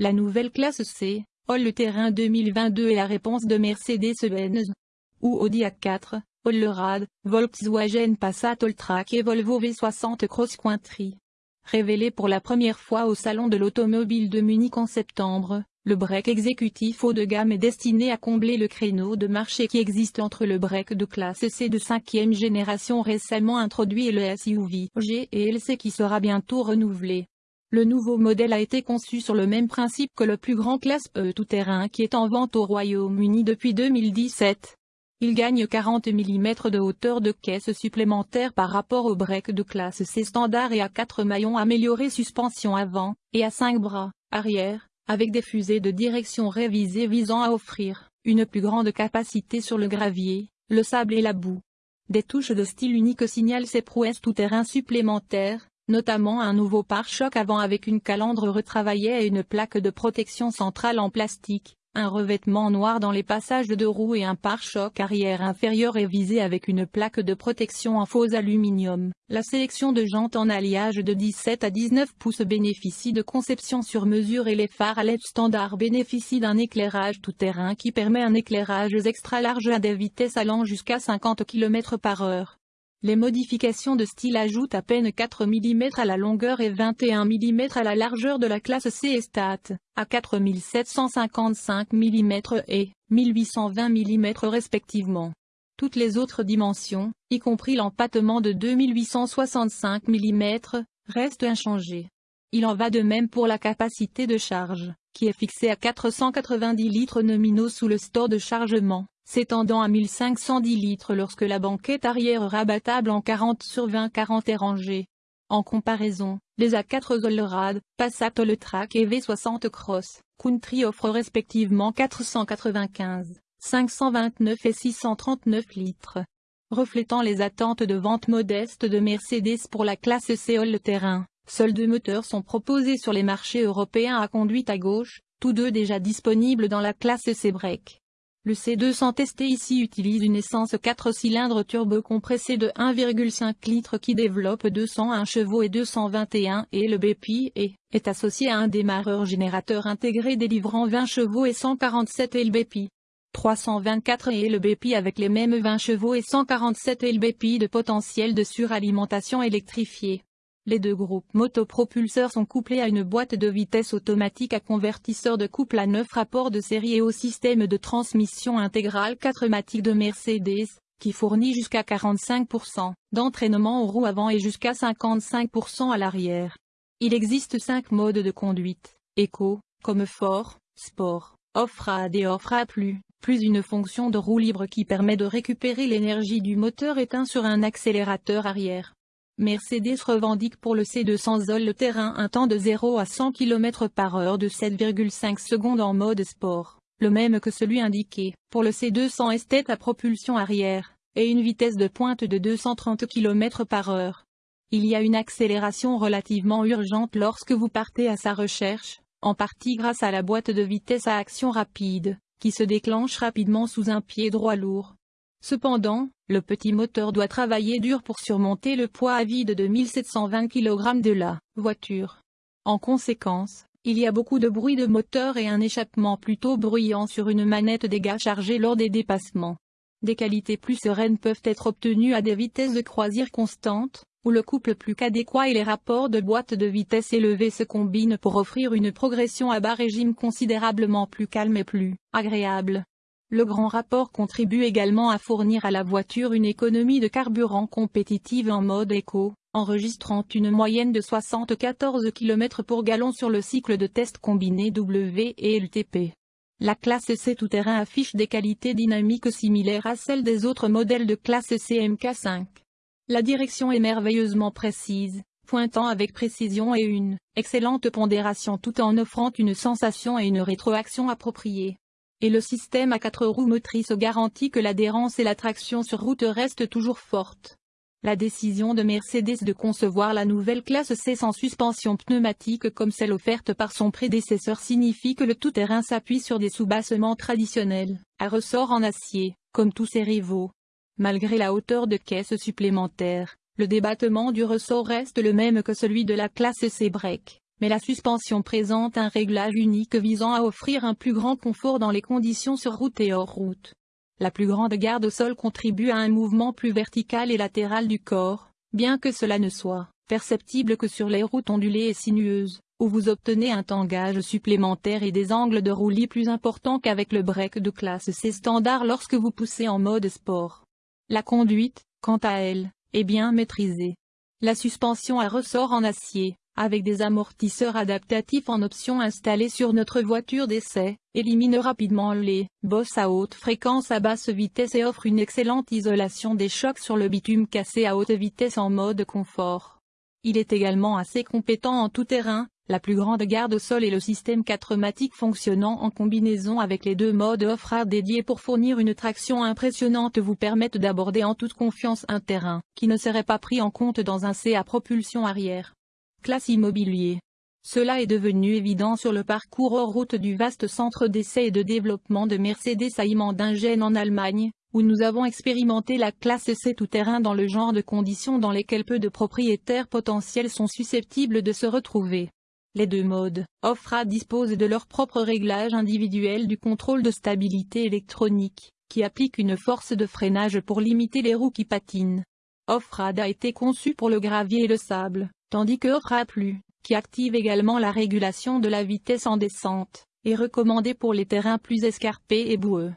La nouvelle classe C, All-Terrain 2022 est la réponse de Mercedes-Benz ou Audi A4, Allrad, Volkswagen Passat Alltrack et Volvo V60 Cross Country. Révélé pour la première fois au Salon de l'Automobile de Munich en septembre, le break exécutif haut de gamme est destiné à combler le créneau de marché qui existe entre le break de classe C de cinquième génération récemment introduit et le SUV G et LC qui sera bientôt renouvelé. Le nouveau modèle a été conçu sur le même principe que le plus grand classe E tout-terrain qui est en vente au Royaume-Uni depuis 2017. Il gagne 40 mm de hauteur de caisse supplémentaire par rapport au break de classe C standard et à 4 maillons améliorés suspension avant, et à 5 bras, arrière, avec des fusées de direction révisées visant à offrir, une plus grande capacité sur le gravier, le sable et la boue. Des touches de style unique signalent ces prouesses tout-terrain supplémentaires, notamment un nouveau pare-choc avant avec une calandre retravaillée et une plaque de protection centrale en plastique, un revêtement noir dans les passages de roues et un pare-choc arrière inférieur révisé avec une plaque de protection en faux aluminium. La sélection de jantes en alliage de 17 à 19 pouces bénéficie de conception sur mesure et les phares à LED standard bénéficient d'un éclairage tout-terrain qui permet un éclairage extra large à des vitesses allant jusqu'à 50 km par heure. Les modifications de style ajoutent à peine 4 mm à la longueur et 21 mm à la largeur de la classe C et Stat, à 4755 mm et 1820 mm respectivement. Toutes les autres dimensions, y compris l'empattement de 2865 mm, restent inchangées. Il en va de même pour la capacité de charge, qui est fixée à 490 litres nominaux sous le store de chargement s'étendant à 1510 litres lorsque la banquette arrière rabattable en 40 sur 20 40 est rangée. En comparaison, les A4 Zollrad, Passat Alltrack et V60 Cross Country offrent respectivement 495, 529 et 639 litres. Reflétant les attentes de vente modestes de Mercedes pour la classe C All-Terrain, seuls deux moteurs sont proposés sur les marchés européens à conduite à gauche, tous deux déjà disponibles dans la classe C-Break. Le C200 testé ici utilise une essence 4 cylindres turbo-compressée de 1,5 litres qui développe 201 chevaux et 221 et le BPI et est associé à un démarreur générateur intégré délivrant 20 chevaux et 147 LBP. 324 et avec les mêmes 20 chevaux et 147 LBP de potentiel de suralimentation électrifiée. Les deux groupes motopropulseurs sont couplés à une boîte de vitesse automatique à convertisseur de couple à 9 rapports de série et au système de transmission intégrale 4matic de Mercedes, qui fournit jusqu'à 45% d'entraînement aux roues avant et jusqu'à 55% à l'arrière. Il existe 5 modes de conduite, Eco, comme Fort, Sport, Off-Road et Off-Road plus, plus une fonction de roue libre qui permet de récupérer l'énergie du moteur éteint sur un accélérateur arrière. Mercedes revendique pour le C200 Zoll le terrain un temps de 0 à 100 km par heure de 7,5 secondes en mode sport, le même que celui indiqué pour le C200 Estate à propulsion arrière, et une vitesse de pointe de 230 km par heure. Il y a une accélération relativement urgente lorsque vous partez à sa recherche, en partie grâce à la boîte de vitesse à action rapide, qui se déclenche rapidement sous un pied droit lourd. Cependant, le petit moteur doit travailler dur pour surmonter le poids à vide de 1720 kg de la voiture. En conséquence, il y a beaucoup de bruit de moteur et un échappement plutôt bruyant sur une manette gars chargée lors des dépassements. Des qualités plus sereines peuvent être obtenues à des vitesses de croisière constantes, où le couple plus qu'adéquat et les rapports de boîte de vitesse élevés se combinent pour offrir une progression à bas régime considérablement plus calme et plus agréable. Le grand rapport contribue également à fournir à la voiture une économie de carburant compétitive en mode éco, enregistrant une moyenne de 74 km pour gallon sur le cycle de test combiné W et LTP. La classe C tout-terrain affiche des qualités dynamiques similaires à celles des autres modèles de classe CMK5. La direction est merveilleusement précise, pointant avec précision et une excellente pondération tout en offrant une sensation et une rétroaction appropriée et le système à quatre roues motrices garantit que l'adhérence et la traction sur route restent toujours fortes. La décision de Mercedes de concevoir la nouvelle classe C sans suspension pneumatique comme celle offerte par son prédécesseur signifie que le tout-terrain s'appuie sur des soubassements traditionnels, à ressort en acier, comme tous ses rivaux. Malgré la hauteur de caisse supplémentaire, le débattement du ressort reste le même que celui de la classe C-Break mais la suspension présente un réglage unique visant à offrir un plus grand confort dans les conditions sur route et hors route. La plus grande garde au sol contribue à un mouvement plus vertical et latéral du corps, bien que cela ne soit perceptible que sur les routes ondulées et sinueuses, où vous obtenez un tangage supplémentaire et des angles de roulis plus importants qu'avec le break de classe C standard lorsque vous poussez en mode sport. La conduite, quant à elle, est bien maîtrisée. La suspension à ressort en acier, avec des amortisseurs adaptatifs en option installés sur notre voiture d'essai, élimine rapidement les bosses à haute fréquence à basse vitesse et offre une excellente isolation des chocs sur le bitume cassé à haute vitesse en mode confort. Il est également assez compétent en tout terrain, la plus grande garde au sol et le système 4matic fonctionnant en combinaison avec les deux modes off-road dédiés pour fournir une traction impressionnante vous permettent d'aborder en toute confiance un terrain qui ne serait pas pris en compte dans un C à propulsion arrière. Classe immobilier. Cela est devenu évident sur le parcours hors route du vaste centre d'essai et de développement de Mercedes à Imandingen en Allemagne, où nous avons expérimenté la classe C tout-terrain dans le genre de conditions dans lesquelles peu de propriétaires potentiels sont susceptibles de se retrouver. Les deux modes, Offra disposent de leur propre réglage individuel du contrôle de stabilité électronique, qui applique une force de freinage pour limiter les roues qui patinent. Offrad a été conçu pour le gravier et le sable, tandis que Offra Plus, qui active également la régulation de la vitesse en descente, est recommandé pour les terrains plus escarpés et boueux.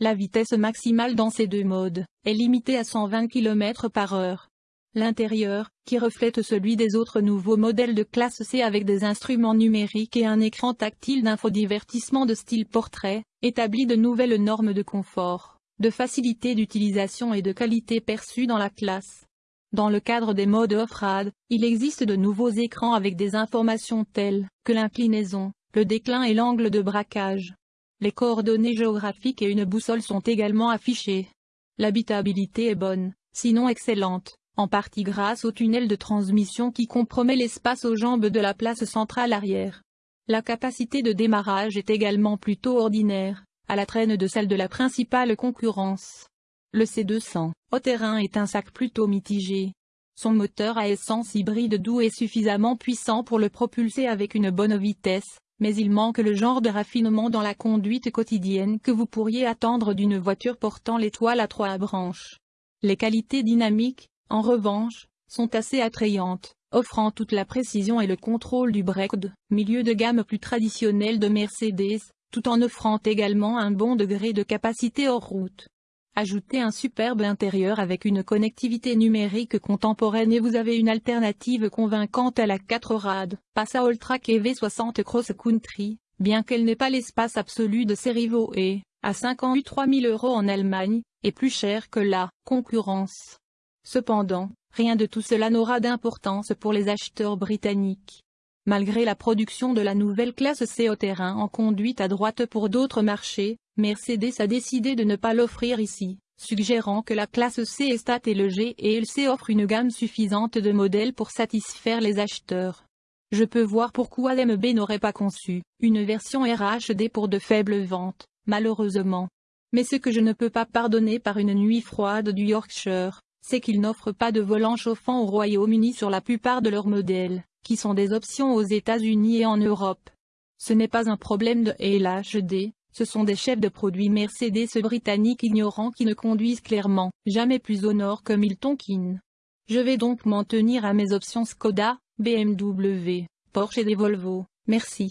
La vitesse maximale dans ces deux modes est limitée à 120 km par heure, L'intérieur, qui reflète celui des autres nouveaux modèles de classe C avec des instruments numériques et un écran tactile d'infodivertissement de style portrait, établit de nouvelles normes de confort, de facilité d'utilisation et de qualité perçue dans la classe. Dans le cadre des modes off-road, il existe de nouveaux écrans avec des informations telles que l'inclinaison, le déclin et l'angle de braquage. Les coordonnées géographiques et une boussole sont également affichées. L'habitabilité est bonne, sinon excellente, en partie grâce au tunnel de transmission qui compromet l'espace aux jambes de la place centrale arrière. La capacité de démarrage est également plutôt ordinaire, à la traîne de celle de la principale concurrence. Le C200, au terrain est un sac plutôt mitigé. Son moteur à essence hybride doux est suffisamment puissant pour le propulser avec une bonne vitesse, mais il manque le genre de raffinement dans la conduite quotidienne que vous pourriez attendre d'une voiture portant l'étoile à trois branches. Les qualités dynamiques, en revanche, sont assez attrayantes, offrant toute la précision et le contrôle du break milieu de gamme plus traditionnel de Mercedes, tout en offrant également un bon degré de capacité hors route. Ajoutez un superbe intérieur avec une connectivité numérique contemporaine et vous avez une alternative convaincante à la 4 rad, Passa Alltrack et V60 Cross Country, bien qu'elle n'ait pas l'espace absolu de ses rivaux et, à 53 000 euros en Allemagne, est plus cher que la concurrence. Cependant, rien de tout cela n'aura d'importance pour les acheteurs britanniques. Malgré la production de la nouvelle classe C au terrain en conduite à droite pour d'autres marchés, Mercedes a décidé de ne pas l'offrir ici, suggérant que la classe C est stat et le G et C offre une gamme suffisante de modèles pour satisfaire les acheteurs. Je peux voir pourquoi l'MB n'aurait pas conçu une version RHD pour de faibles ventes, malheureusement. Mais ce que je ne peux pas pardonner par une nuit froide du Yorkshire, c'est qu'ils n'offrent pas de volant chauffant au Royaume-Uni sur la plupart de leurs modèles, qui sont des options aux États-Unis et en Europe. Ce n'est pas un problème de LHD, ce sont des chefs de produits Mercedes britanniques ignorants qui ne conduisent clairement jamais plus au nord que Milton. Je vais donc m'en tenir à mes options Skoda, BMW, Porsche et des Volvo, merci.